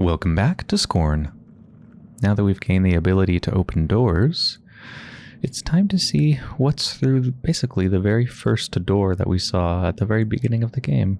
Welcome back to Scorn. Now that we've gained the ability to open doors, it's time to see what's through basically the very first door that we saw at the very beginning of the game.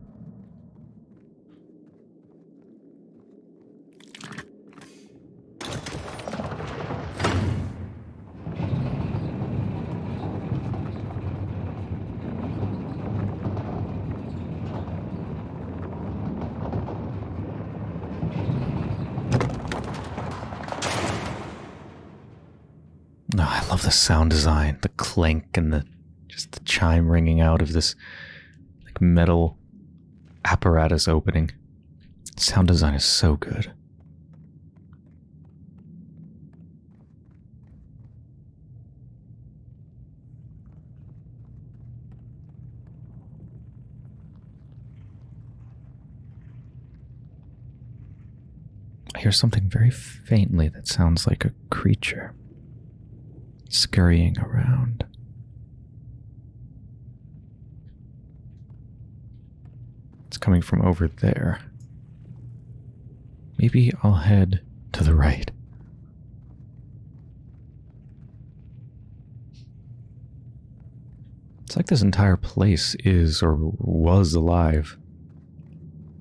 No, I love the sound design, the clank and the just the chime ringing out of this like metal apparatus opening. Sound design is so good. I hear something very faintly that sounds like a creature scurrying around. It's coming from over there. Maybe I'll head to the right. It's like this entire place is or was alive.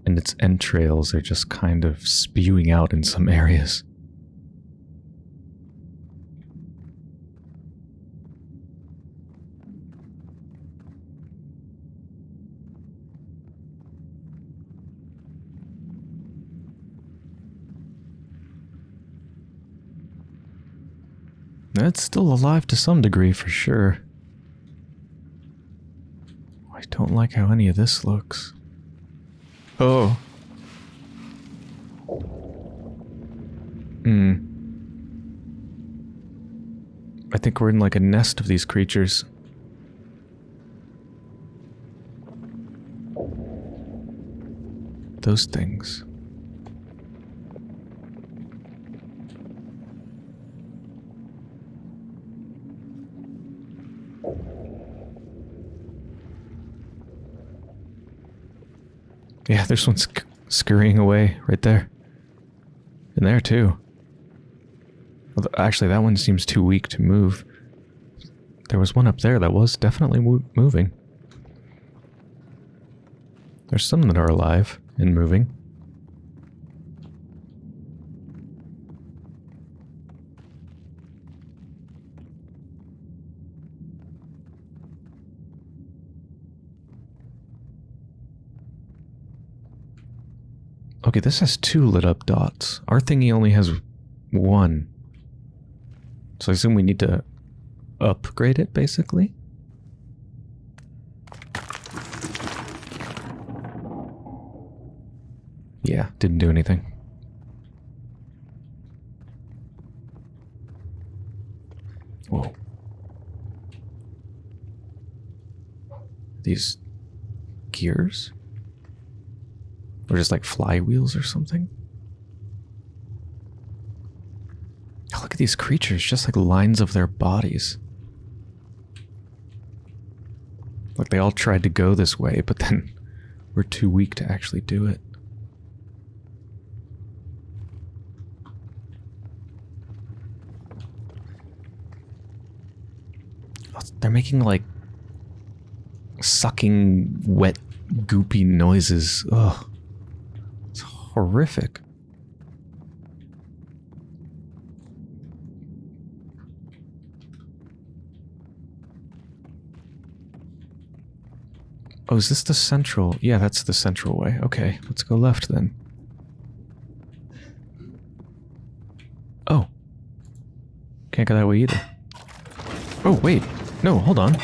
And its entrails are just kind of spewing out in some areas. It's still alive to some degree for sure. I don't like how any of this looks. Oh. Hmm. I think we're in like a nest of these creatures. Those things. Yeah, there's one sc scurrying away right there. And there too. Actually, that one seems too weak to move. There was one up there that was definitely moving. There's some that are alive and moving. Okay, this has two lit up dots. Our thingy only has one. So I assume we need to upgrade it, basically? Yeah, didn't do anything. Whoa. These gears? Or just like flywheels or something? Oh, look at these creatures, just like lines of their bodies. Like they all tried to go this way, but then we're too weak to actually do it. Oh, they're making like sucking wet goopy noises. Ugh horrific. Oh, is this the central? Yeah, that's the central way. Okay, let's go left then. Oh. Can't go that way either. Oh, wait. No, hold on.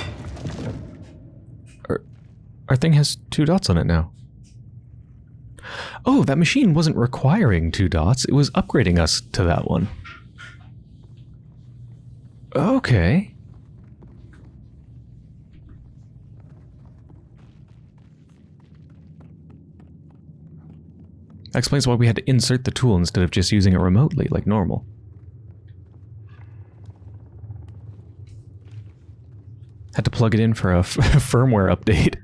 Our, our thing has two dots on it now. Oh, that machine wasn't requiring two dots. It was upgrading us to that one. Okay. That explains why we had to insert the tool instead of just using it remotely, like normal. Had to plug it in for a firmware update.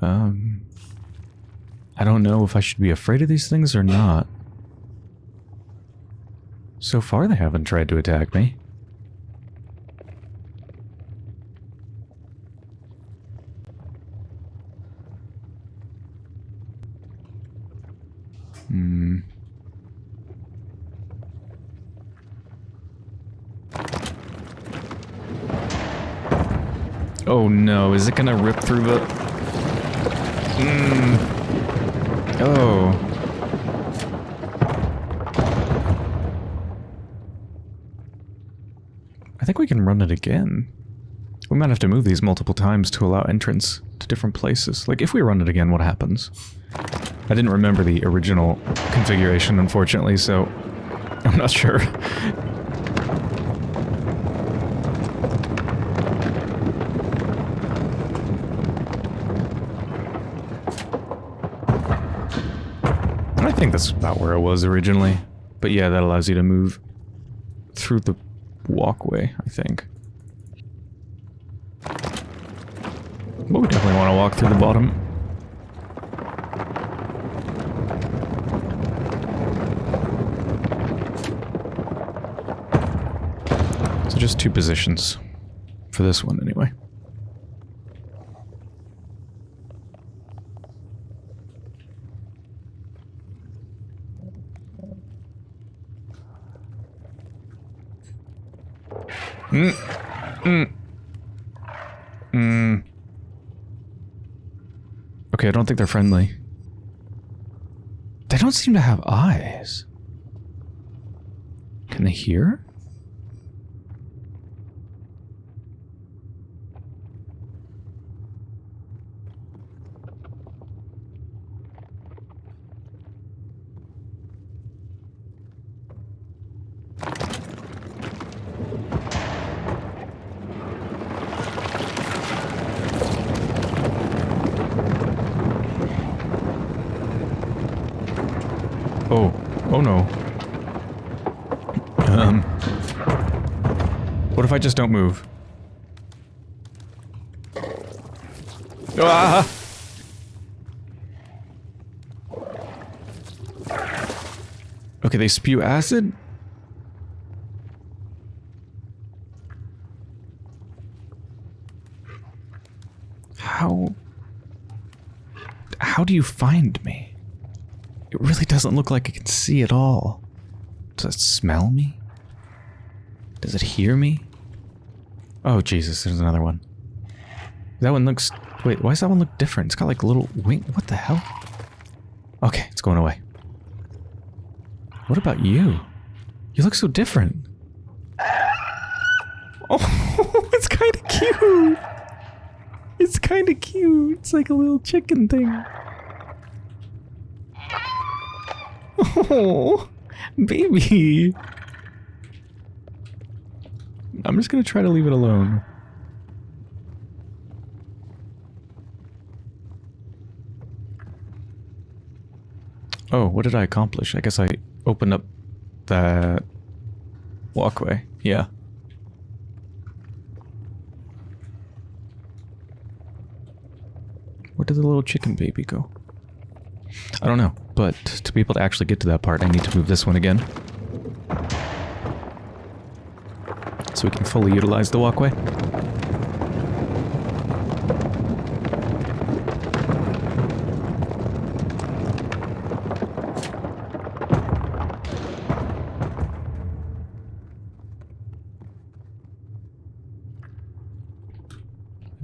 Um... Don't know if I should be afraid of these things or not. So far they haven't tried to attack me. Hmm. Oh no, is it gonna rip through the... Hmm. Oh. I think we can run it again. We might have to move these multiple times to allow entrance to different places. Like, if we run it again, what happens? I didn't remember the original configuration, unfortunately, so I'm not sure. That's about where it was originally. But yeah, that allows you to move through the walkway, I think. But we definitely want to walk through the bottom. So just two positions. For this one, anyway. Mm. Mm. Mm. Okay, I don't think they're friendly. They don't seem to have eyes. Can they hear? Oh. Oh no. Um. What if I just don't move? Ah! Okay, they spew acid? How... How do you find me? It really doesn't look like it can see at all. Does it smell me? Does it hear me? Oh, Jesus, there's another one. That one looks... Wait, why does that one look different? It's got like a little wing... What the hell? Okay, it's going away. What about you? You look so different. Oh, it's kind of cute. It's kind of cute. It's like a little chicken thing. Oh, baby. I'm just gonna try to leave it alone. Oh, what did I accomplish? I guess I opened up that walkway. Yeah. Where did the little chicken baby go? I don't know, but to be able to actually get to that part, I need to move this one again. So we can fully utilize the walkway.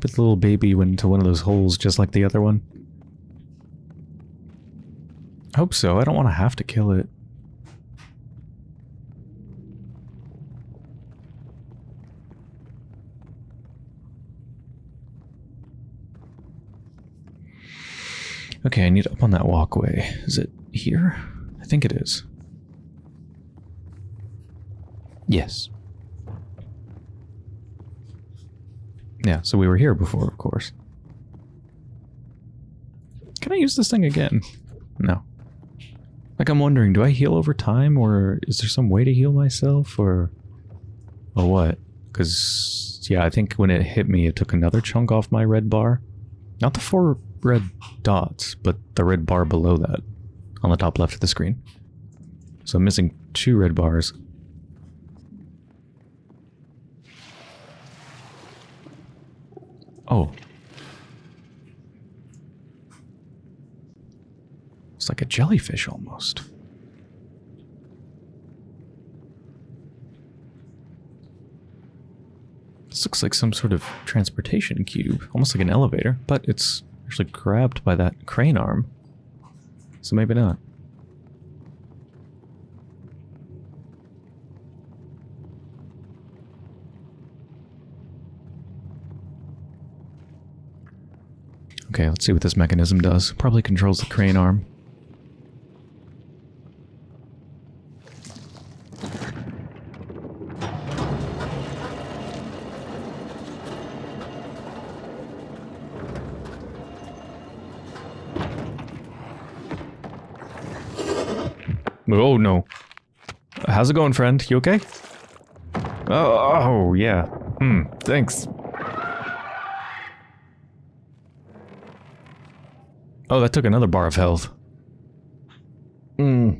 But the little baby went into one of those holes just like the other one. hope so. I don't want to have to kill it. Okay, I need up on that walkway. Is it here? I think it is. Yes. Yeah, so we were here before, of course. Can I use this thing again? No. Like, I'm wondering, do I heal over time, or is there some way to heal myself, or... Or what? Because, yeah, I think when it hit me, it took another chunk off my red bar. Not the four red dots, but the red bar below that on the top left of the screen. So I'm missing two red bars. Oh. It's like a jellyfish almost. This looks like some sort of transportation cube, almost like an elevator, but it's actually grabbed by that crane arm. So maybe not. Okay, let's see what this mechanism does. Probably controls the crane arm. Oh no. How's it going, friend? You okay? Oh, oh yeah. Hmm, thanks. Oh, that took another bar of health. Hmm.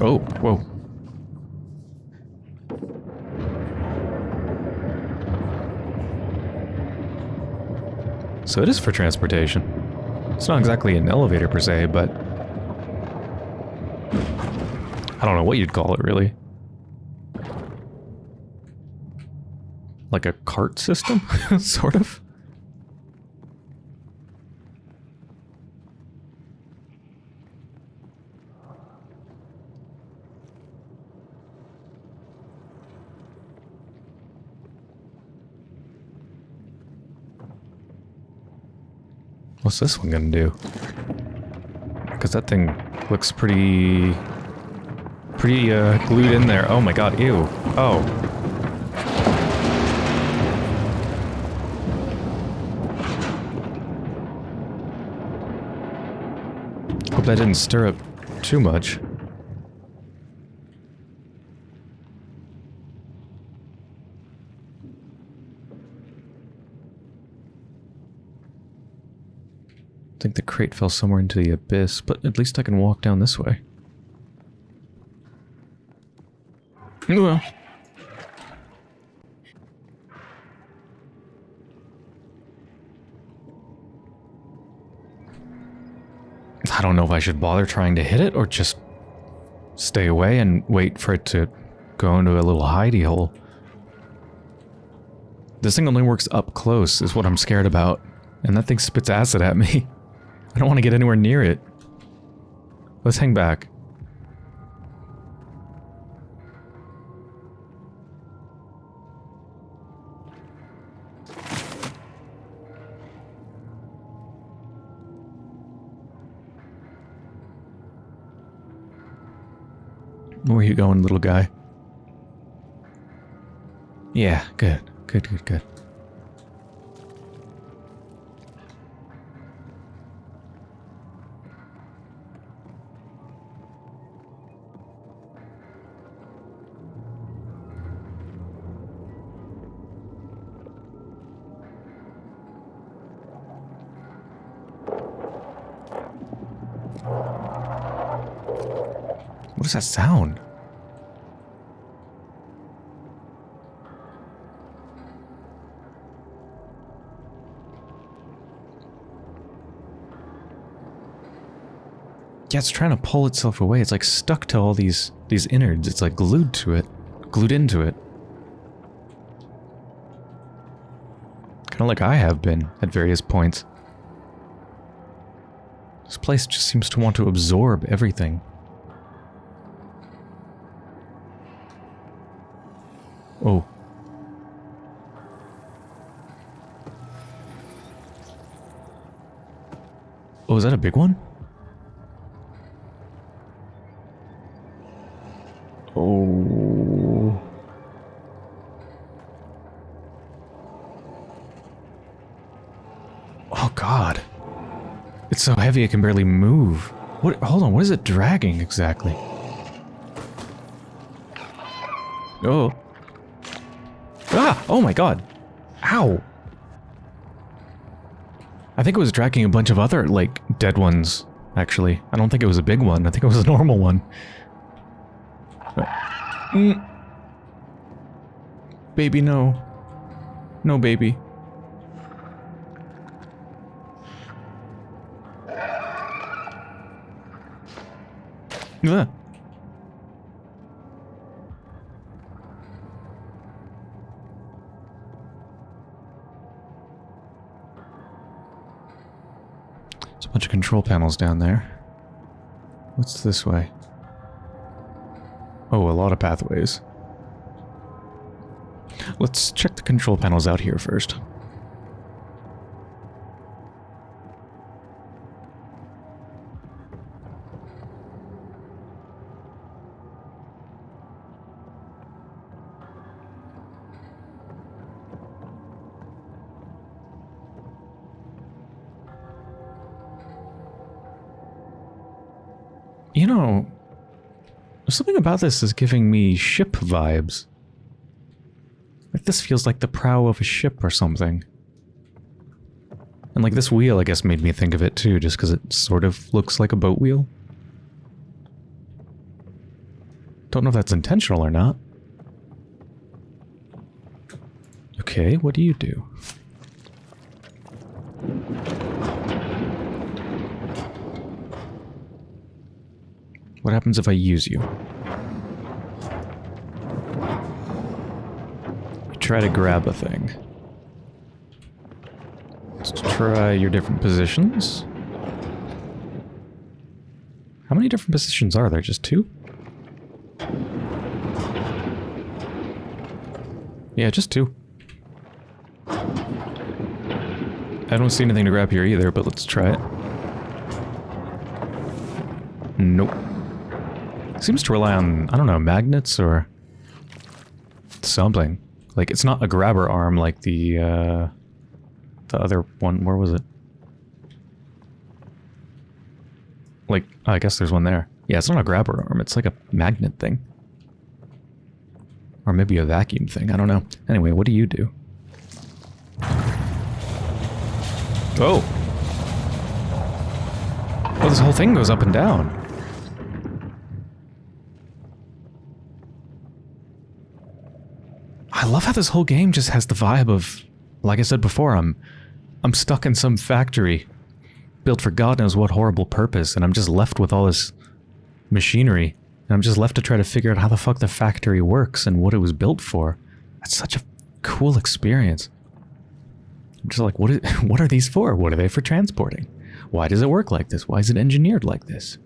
Oh, whoa. So it is for transportation. It's not exactly an elevator per se, but... I don't know what you'd call it, really. Like a cart system? sort of? What's this one gonna do? Because that thing looks pretty... Pretty, uh, glued in there. Oh my god, ew. Oh. Hope that didn't stir up too much. I think the crate fell somewhere into the abyss, but at least I can walk down this way. Well. I don't know if I should bother trying to hit it or just stay away and wait for it to go into a little hidey hole. This thing only works up close is what I'm scared about. And that thing spits acid at me. I don't want to get anywhere near it. Let's hang back. Where are you going, little guy? Yeah, good. Good, good, good. What does that sound? Yeah, it's trying to pull itself away. It's like stuck to all these these innards. It's like glued to it. Glued into it. Kind of like I have been at various points. Place just seems to want to absorb everything. Oh. Oh, is that a big one? Oh. Oh god. It's so heavy it can barely move. What? Hold on, what is it dragging exactly? Oh. Ah! Oh my god. Ow! I think it was dragging a bunch of other, like, dead ones, actually. I don't think it was a big one. I think it was a normal one. Mm. Baby, no. No, baby. Ugh. There's a bunch of control panels down there. What's this way? Oh, a lot of pathways. Let's check the control panels out here first. About this is giving me ship vibes. Like this feels like the prow of a ship or something. And like this wheel, I guess, made me think of it too, just because it sort of looks like a boat wheel. Don't know if that's intentional or not. Okay, what do you do? What happens if I use you? Try to grab a thing. Let's try your different positions. How many different positions are there? Just two? Yeah, just two. I don't see anything to grab here either, but let's try it. Nope. Seems to rely on, I don't know, magnets or something. Like, it's not a grabber arm like the, uh, the other one. Where was it? Like, oh, I guess there's one there. Yeah, it's not a grabber arm. It's like a magnet thing. Or maybe a vacuum thing. I don't know. Anyway, what do you do? Oh! Oh, this whole thing goes up and down. Love how this whole game just has the vibe of, like I said before, I'm, I'm stuck in some factory built for God knows what horrible purpose, and I'm just left with all this machinery, and I'm just left to try to figure out how the fuck the factory works and what it was built for. That's such a cool experience. I'm just like, what, is, what are these for? What are they for transporting? Why does it work like this? Why is it engineered like this?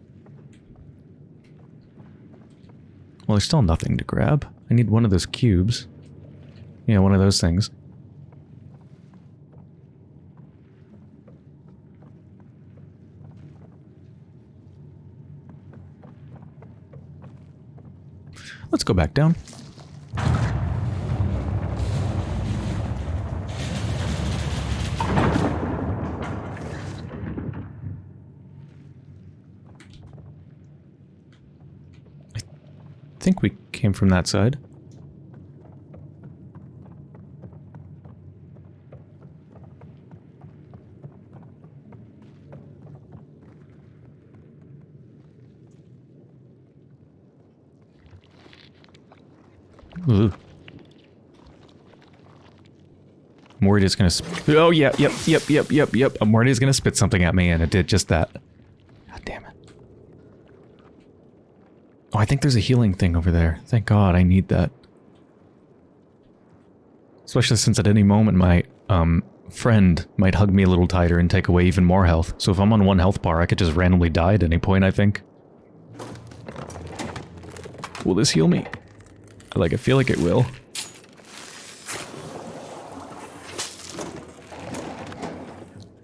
Well, there's still nothing to grab. I need one of those cubes. Yeah, one of those things. Let's go back down. I think we came from that side. I'm worried it's gonna Oh, yeah, yep, yep, yep, yep, yep. I'm worried it's gonna spit something at me, and it did just that. God damn it. Oh, I think there's a healing thing over there. Thank God, I need that. Especially since at any moment my, um, friend might hug me a little tighter and take away even more health. So if I'm on one health bar, I could just randomly die at any point, I think. Will this heal me? Like, I feel like it will.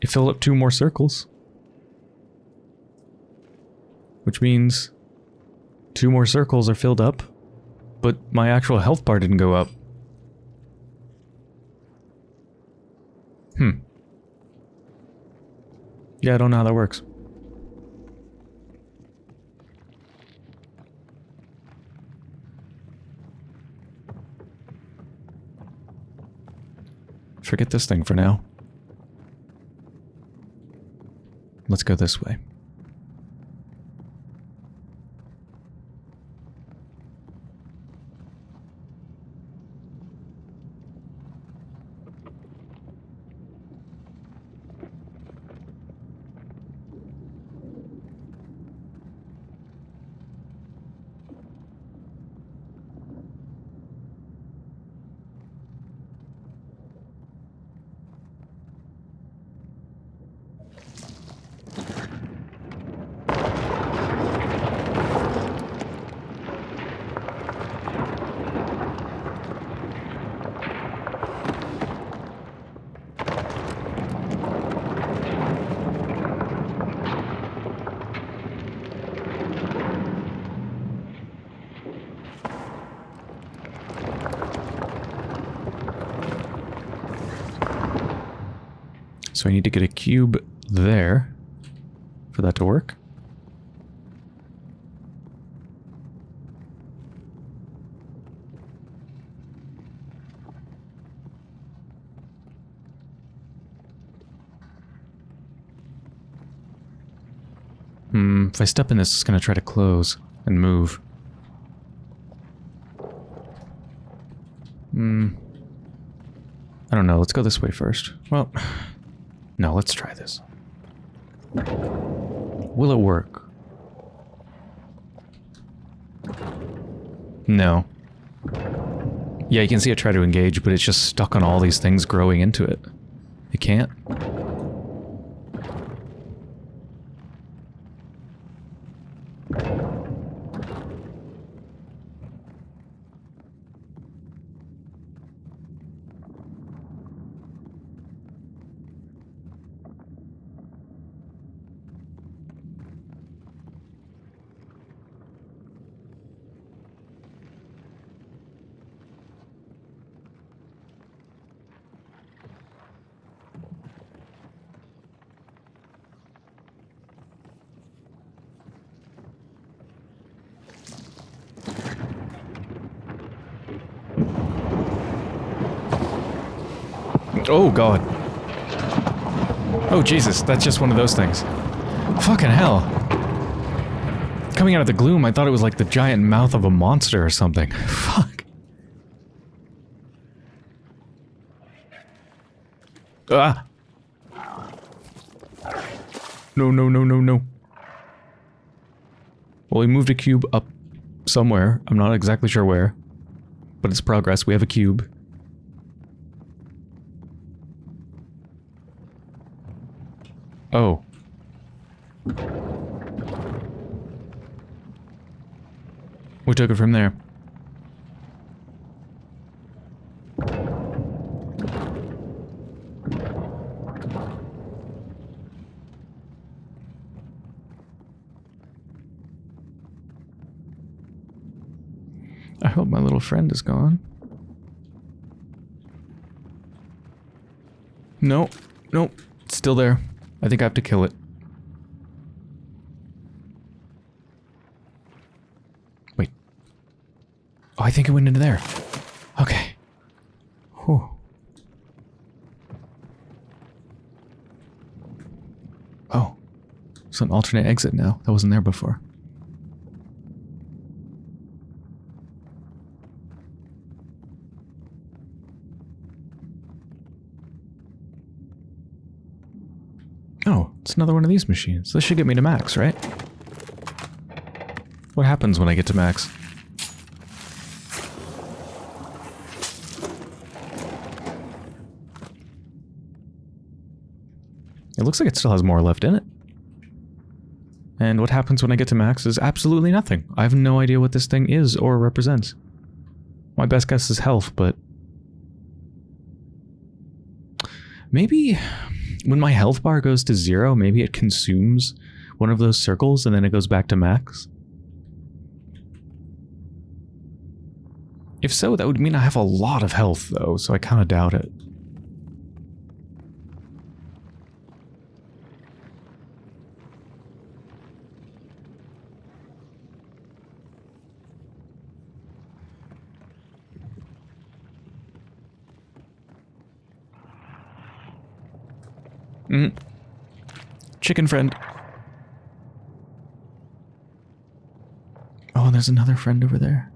It filled up two more circles. Which means two more circles are filled up, but my actual health bar didn't go up. Hmm. Yeah, I don't know how that works. Forget this thing for now. Let's go this way. I need to get a cube there for that to work. Hmm, if I step in this, it's going to try to close and move. Hmm. I don't know, let's go this way first. Well, no, let's try this. Will it work? No. Yeah, you can see it try to engage, but it's just stuck on all these things growing into it. It can't. Oh, God. Oh, Jesus, that's just one of those things. Fucking hell. Coming out of the gloom, I thought it was like the giant mouth of a monster or something. Fuck. Ah! No, no, no, no, no. Well, we moved a cube up somewhere. I'm not exactly sure where. But it's progress. We have a cube. Oh. We took it from there. I hope my little friend is gone. No, no, it's still there. I think I have to kill it. Wait. Oh, I think it went into there. Okay. Whew. Oh. It's an alternate exit now. That wasn't there before. Oh, it's another one of these machines. This should get me to max, right? What happens when I get to max? It looks like it still has more left in it. And what happens when I get to max is absolutely nothing. I have no idea what this thing is or represents. My best guess is health, but... Maybe when my health bar goes to zero, maybe it consumes one of those circles and then it goes back to max. If so, that would mean I have a lot of health though, so I kind of doubt it. Mm. Chicken friend. Oh, there's another friend over there.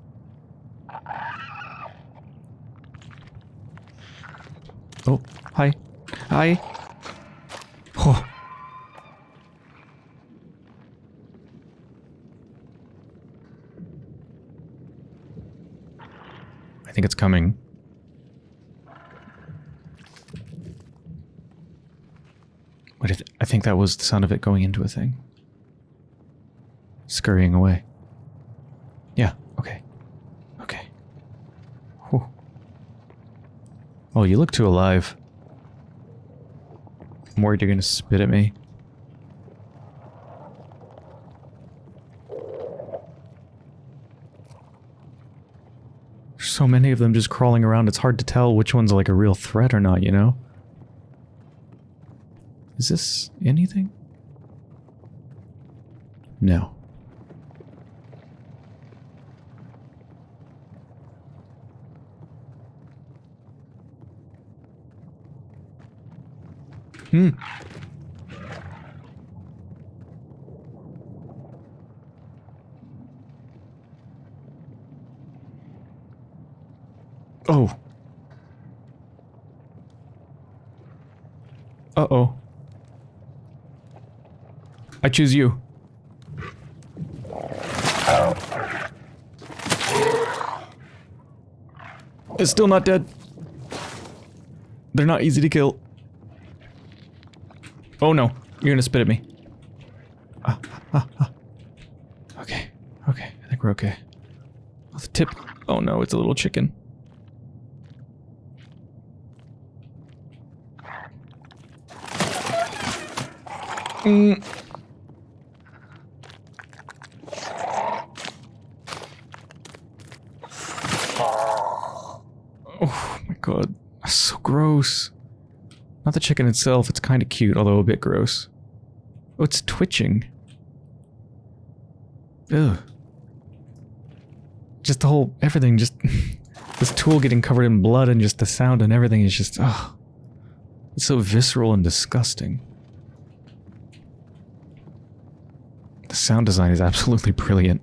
Oh, hi. Hi. Oh. I think it's coming. What I, th I think that was the sound of it going into a thing. Scurrying away. Yeah, okay. Okay. Whew. Oh, you look too alive. I'm worried you're gonna spit at me. There's so many of them just crawling around, it's hard to tell which one's like a real threat or not, you know? Is this anything? No. Hmm. Oh. Uh-oh. I choose you. It's still not dead. They're not easy to kill. Oh no, you're gonna spit at me. Ah, ah, ah. Okay, okay, I think we're okay. Oh, the tip. Oh no, it's a little chicken. Mm. Oh my god, that's so gross. Not the chicken itself, it's kind of cute, although a bit gross. Oh, it's twitching. Ugh. Just the whole, everything, just... this tool getting covered in blood and just the sound and everything is just, ugh. It's so visceral and disgusting. The sound design is absolutely brilliant.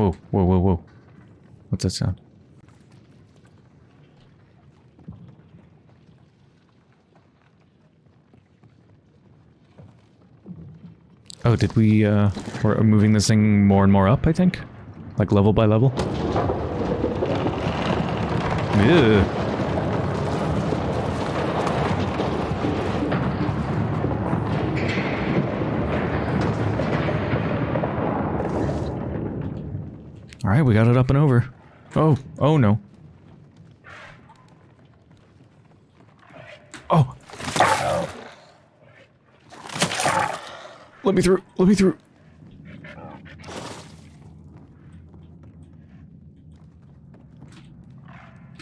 Whoa, whoa, whoa, whoa. What's that sound? Oh, did we, uh, we're moving this thing more and more up, I think? Like level by level? Ew. Alright, we got it up and over. Oh, oh no. Oh! Let me through, let me through.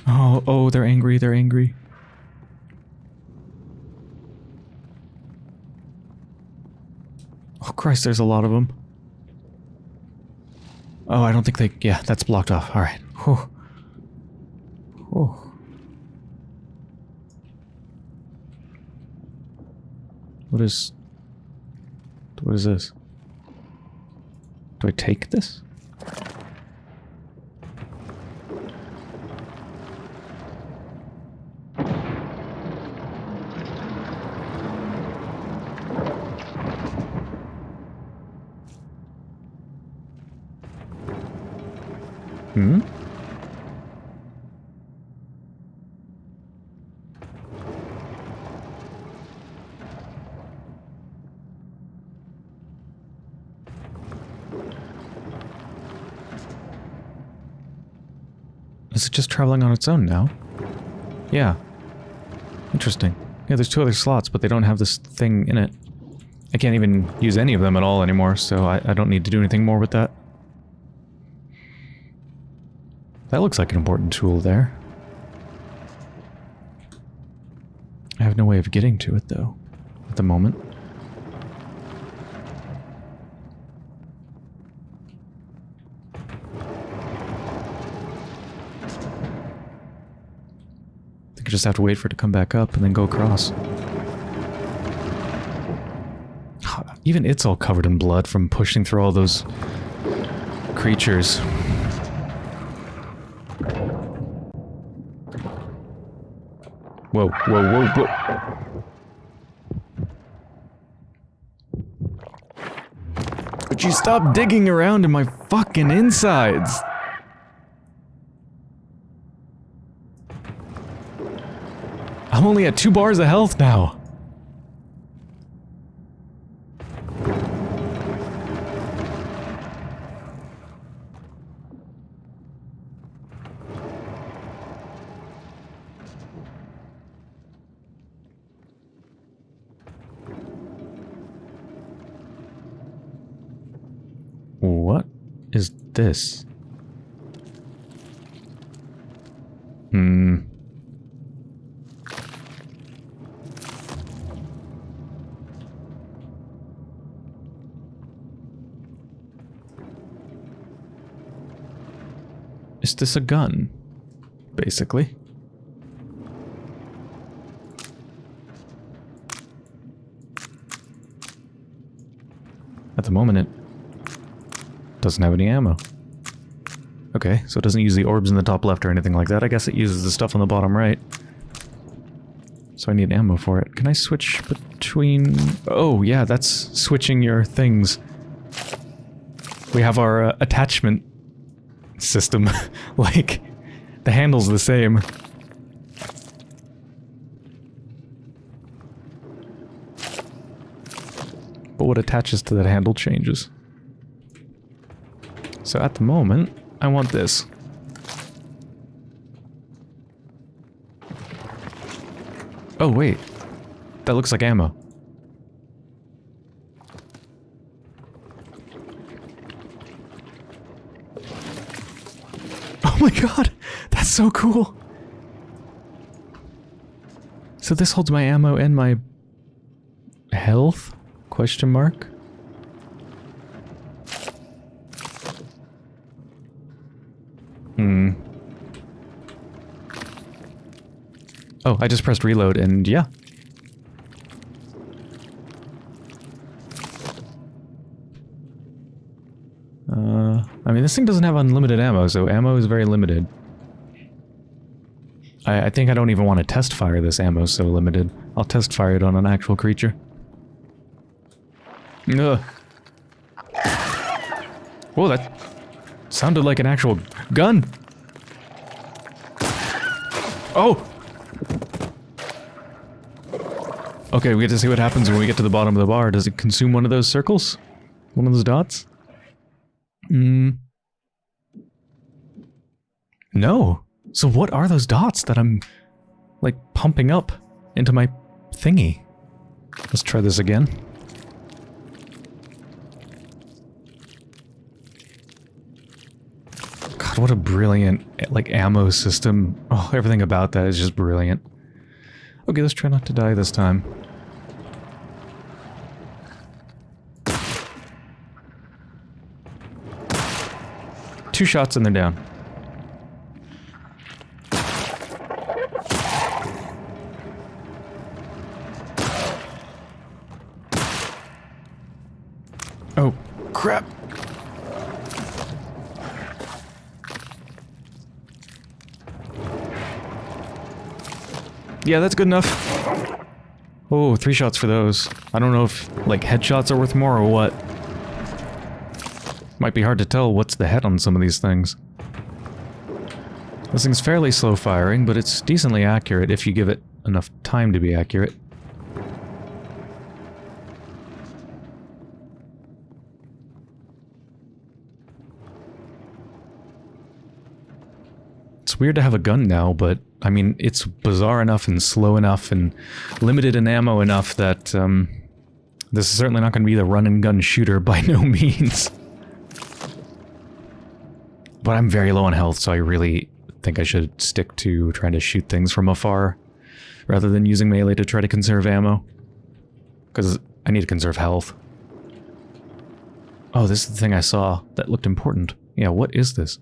Oh, oh, they're angry, they're angry. Oh Christ, there's a lot of them. Oh, I don't think they... Yeah, that's blocked off. Alright. Whew. Whew. What is... What is this? Do I take this? Hmm? Is it just traveling on its own now? Yeah. Interesting. Yeah, there's two other slots, but they don't have this thing in it. I can't even use any of them at all anymore, so I, I don't need to do anything more with that. That looks like an important tool there. I have no way of getting to it, though, at the moment. I think I just have to wait for it to come back up and then go across. Even it's all covered in blood from pushing through all those creatures. Whoa, whoa, whoa, whoa. Would you stop digging around in my fucking insides? I'm only at two bars of health now. What is this? Hmm. Is this a gun? Basically. At the moment, it doesn't have any ammo. Okay, so it doesn't use the orbs in the top left or anything like that. I guess it uses the stuff on the bottom right. So I need ammo for it. Can I switch between... Oh, yeah, that's switching your things. We have our uh, attachment system. like, the handle's the same. But what attaches to that handle changes. So at the moment, I want this. Oh, wait. That looks like ammo. Oh my god! That's so cool! So this holds my ammo and my... health? Question mark? Hmm. Oh, I just pressed reload and yeah. Uh, I mean, this thing doesn't have unlimited ammo, so ammo is very limited. I, I think I don't even want to test fire this ammo so limited. I'll test fire it on an actual creature. Ugh. Whoa, that sounded like an actual gun. Oh! Okay, we get to see what happens when we get to the bottom of the bar. Does it consume one of those circles? One of those dots? Hmm. No. So what are those dots that I'm, like, pumping up into my thingy? Let's try this again. God, what a brilliant, like, ammo system. Oh, everything about that is just brilliant. Okay, let's try not to die this time. Two shots and they're down. Yeah, that's good enough. Oh, three shots for those. I don't know if, like, headshots are worth more or what. Might be hard to tell what's the head on some of these things. This thing's fairly slow firing, but it's decently accurate if you give it enough time to be accurate. It's weird to have a gun now, but I mean, it's bizarre enough and slow enough and limited in ammo enough that um, this is certainly not going to be the run and gun shooter by no means. But I'm very low on health, so I really think I should stick to trying to shoot things from afar rather than using melee to try to conserve ammo. Because I need to conserve health. Oh, this is the thing I saw that looked important. Yeah, what is this?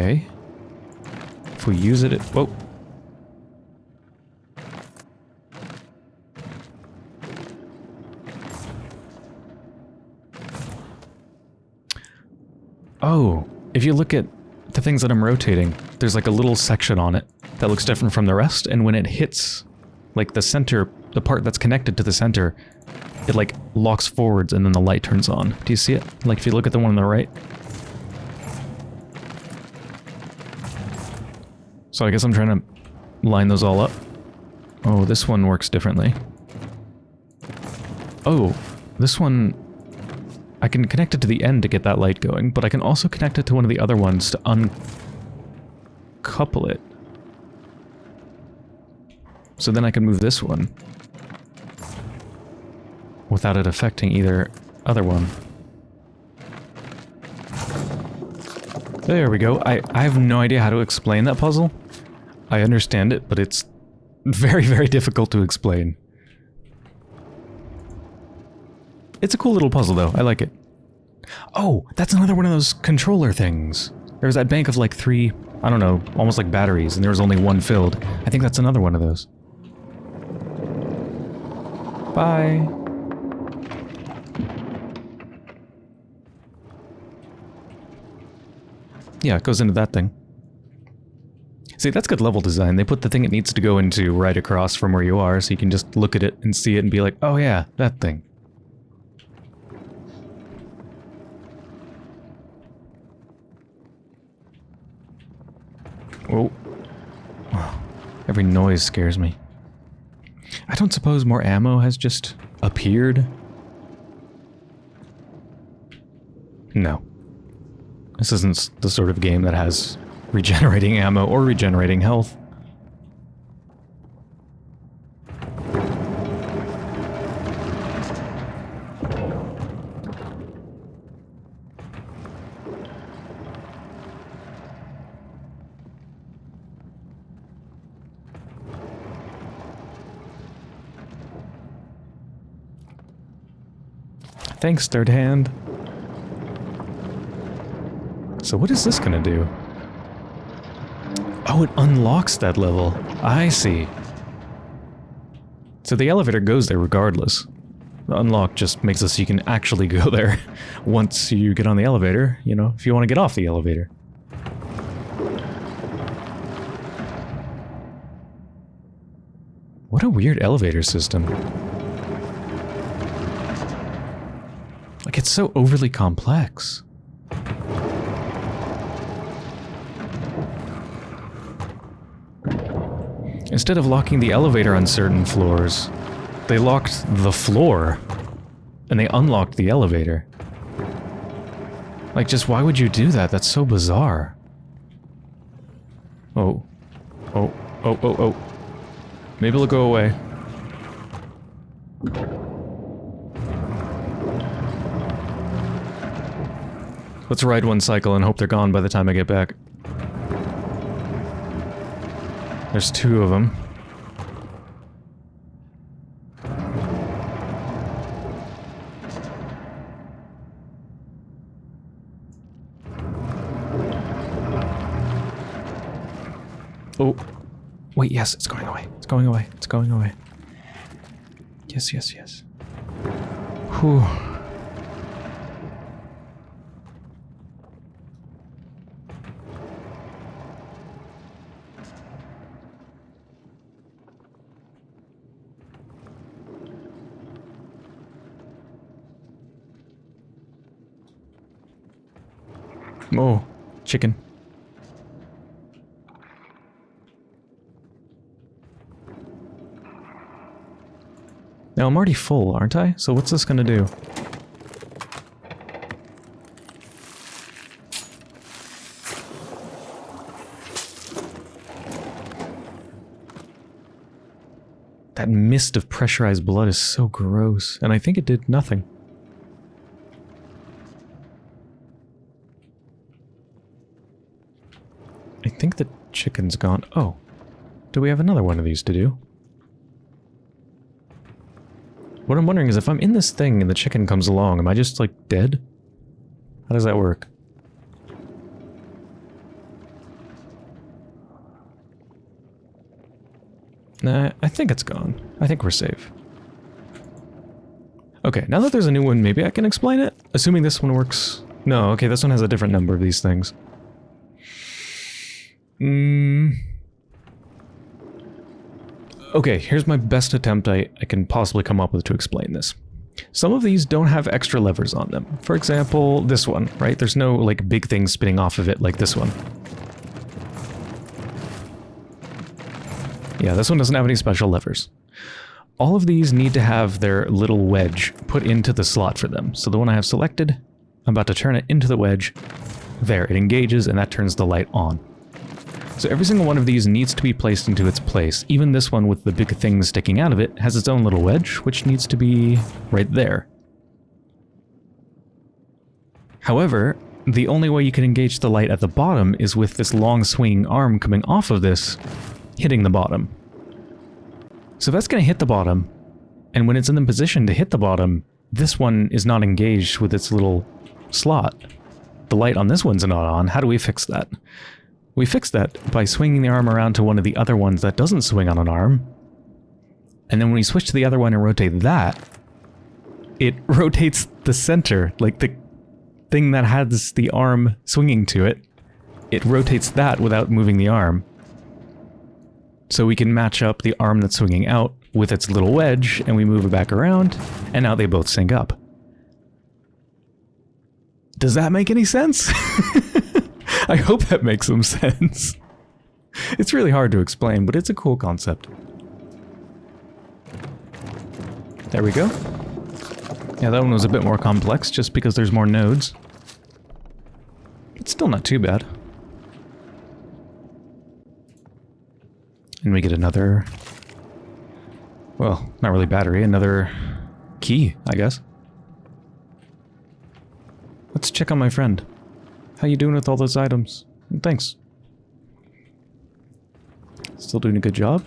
Okay. If we use it, it... Whoa. Oh, if you look at the things that I'm rotating, there's like a little section on it that looks different from the rest, and when it hits, like the center, the part that's connected to the center, it like locks forwards and then the light turns on. Do you see it? Like if you look at the one on the right? So I guess I'm trying to line those all up. Oh, this one works differently. Oh, this one... I can connect it to the end to get that light going, but I can also connect it to one of the other ones to uncouple it. So then I can move this one. Without it affecting either other one. There we go. I, I have no idea how to explain that puzzle. I understand it, but it's very, very difficult to explain. It's a cool little puzzle, though. I like it. Oh, that's another one of those controller things. There's that bank of like three, I don't know, almost like batteries, and there was only one filled. I think that's another one of those. Bye. Yeah, it goes into that thing. See, that's good level design. They put the thing it needs to go into right across from where you are, so you can just look at it and see it and be like, oh yeah, that thing. Oh. Every noise scares me. I don't suppose more ammo has just appeared? No. This isn't the sort of game that has regenerating ammo or regenerating health. Thanks, third hand. So what is this gonna do? Oh, it unlocks that level. I see. So the elevator goes there regardless. The unlock just makes it so you can actually go there once you get on the elevator, you know, if you want to get off the elevator. What a weird elevator system. Like, it's so overly complex. Instead of locking the elevator on certain floors, they locked the floor. And they unlocked the elevator. Like, just why would you do that? That's so bizarre. Oh. Oh, oh, oh, oh. Maybe it'll go away. Let's ride one cycle and hope they're gone by the time I get back. There's two of them. Oh. Wait, yes, it's going away. It's going away. It's going away. Yes, yes, yes. Whew. Oh, chicken. Now I'm already full, aren't I? So what's this gonna do? That mist of pressurized blood is so gross, and I think it did nothing. I think the chicken's gone. Oh. Do we have another one of these to do? What I'm wondering is if I'm in this thing and the chicken comes along, am I just, like, dead? How does that work? Nah, I think it's gone. I think we're safe. Okay, now that there's a new one, maybe I can explain it? Assuming this one works... No, okay, this one has a different number of these things. Mm. Okay, here's my best attempt I, I can possibly come up with to explain this. Some of these don't have extra levers on them. For example, this one, right? There's no, like, big thing spinning off of it like this one. Yeah, this one doesn't have any special levers. All of these need to have their little wedge put into the slot for them. So the one I have selected, I'm about to turn it into the wedge. There, it engages and that turns the light on. So every single one of these needs to be placed into its place. Even this one with the big thing sticking out of it has its own little wedge, which needs to be right there. However, the only way you can engage the light at the bottom is with this long swinging arm coming off of this, hitting the bottom. So that's going to hit the bottom, and when it's in the position to hit the bottom, this one is not engaged with its little slot. The light on this one's not on. How do we fix that? We fix that by swinging the arm around to one of the other ones that doesn't swing on an arm. And then when we switch to the other one and rotate that, it rotates the center, like the thing that has the arm swinging to it. It rotates that without moving the arm. So we can match up the arm that's swinging out with its little wedge, and we move it back around, and now they both sync up. Does that make any sense? I hope that makes some sense. It's really hard to explain, but it's a cool concept. There we go. Yeah, that one was a bit more complex, just because there's more nodes. It's still not too bad. And we get another... Well, not really battery, another key, I guess. Let's check on my friend. How you doing with all those items? Thanks. Still doing a good job?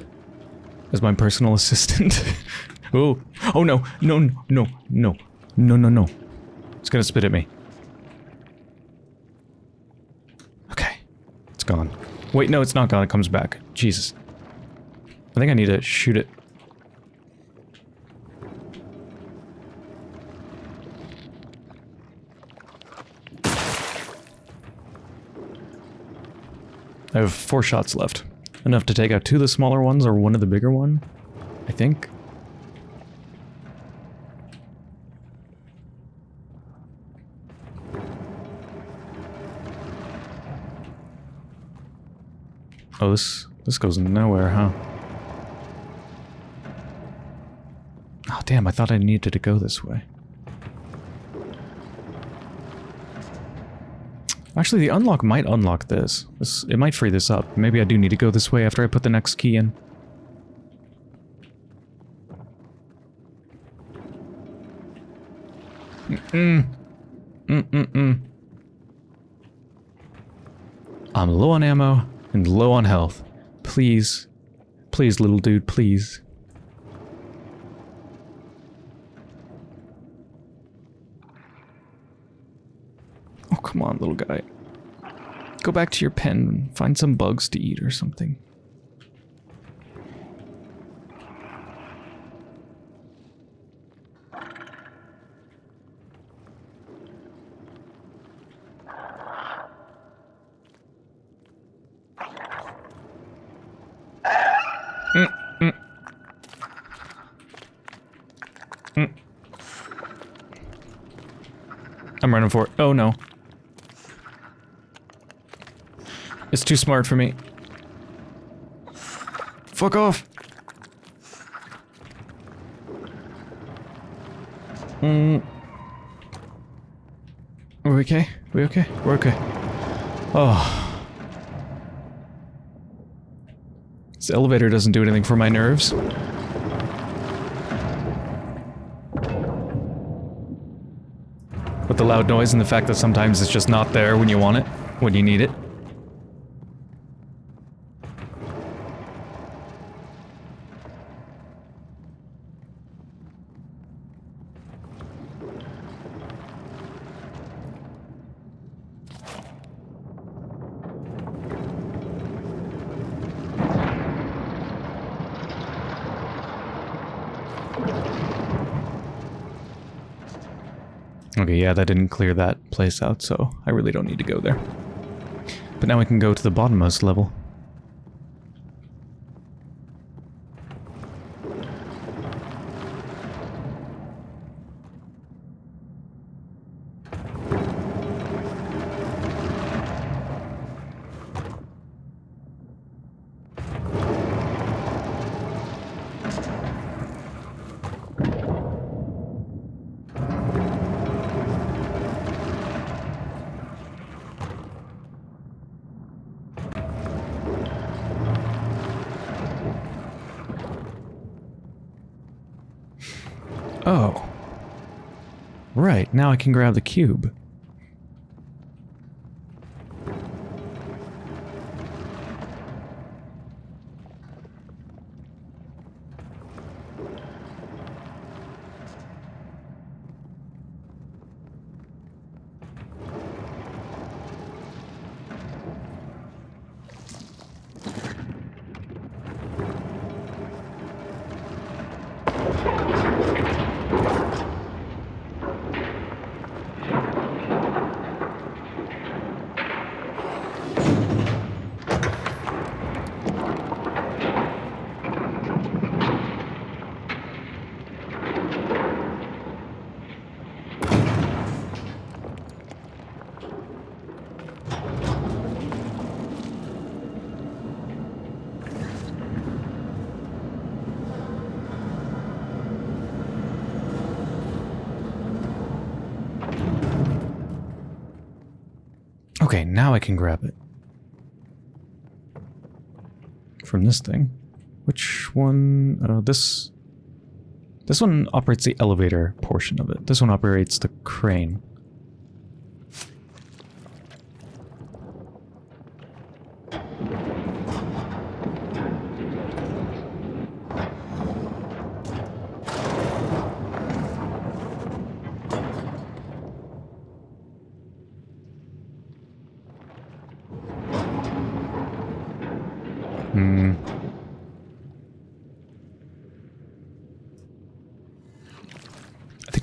As my personal assistant? oh, oh no, no, no, no, no, no, no. It's gonna spit at me. Okay, it's gone. Wait, no, it's not gone, it comes back. Jesus. I think I need to shoot it. I have four shots left. Enough to take out two of the smaller ones or one of the bigger one, I think. Oh, this this goes nowhere, huh? Oh, damn, I thought I needed to go this way. Actually, the unlock might unlock this. this. It might free this up. Maybe I do need to go this way after I put the next key in. Mm-mm. Mm-mm-mm. I'm low on ammo and low on health. Please. Please, little dude, please. come on, little guy. Go back to your pen find some bugs to eat or something. Mm, mm. Mm. I'm running for it. Oh no. Too smart for me. Fuck off! Mm. Are we okay? We okay? We're okay. Oh. This elevator doesn't do anything for my nerves. With the loud noise and the fact that sometimes it's just not there when you want it, when you need it. Yeah, that didn't clear that place out, so I really don't need to go there. But now we can go to the bottommost level. Oh. Right, now I can grab the cube. Okay, now I can grab it. From this thing. Which one? Uh, this... This one operates the elevator portion of it. This one operates the crane.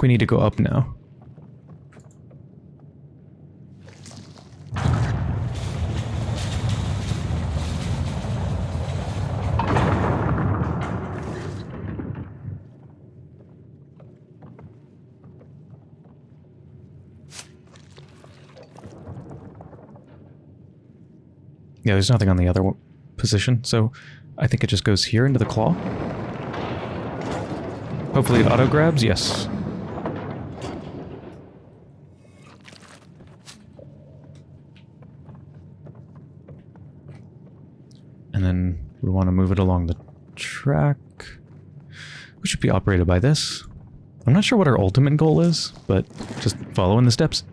Think we need to go up now. Yeah, there's nothing on the other position, so I think it just goes here into the claw. Hopefully it auto-grabs, yes. And then we want to move it along the track. We should be operated by this. I'm not sure what our ultimate goal is, but just follow in the steps.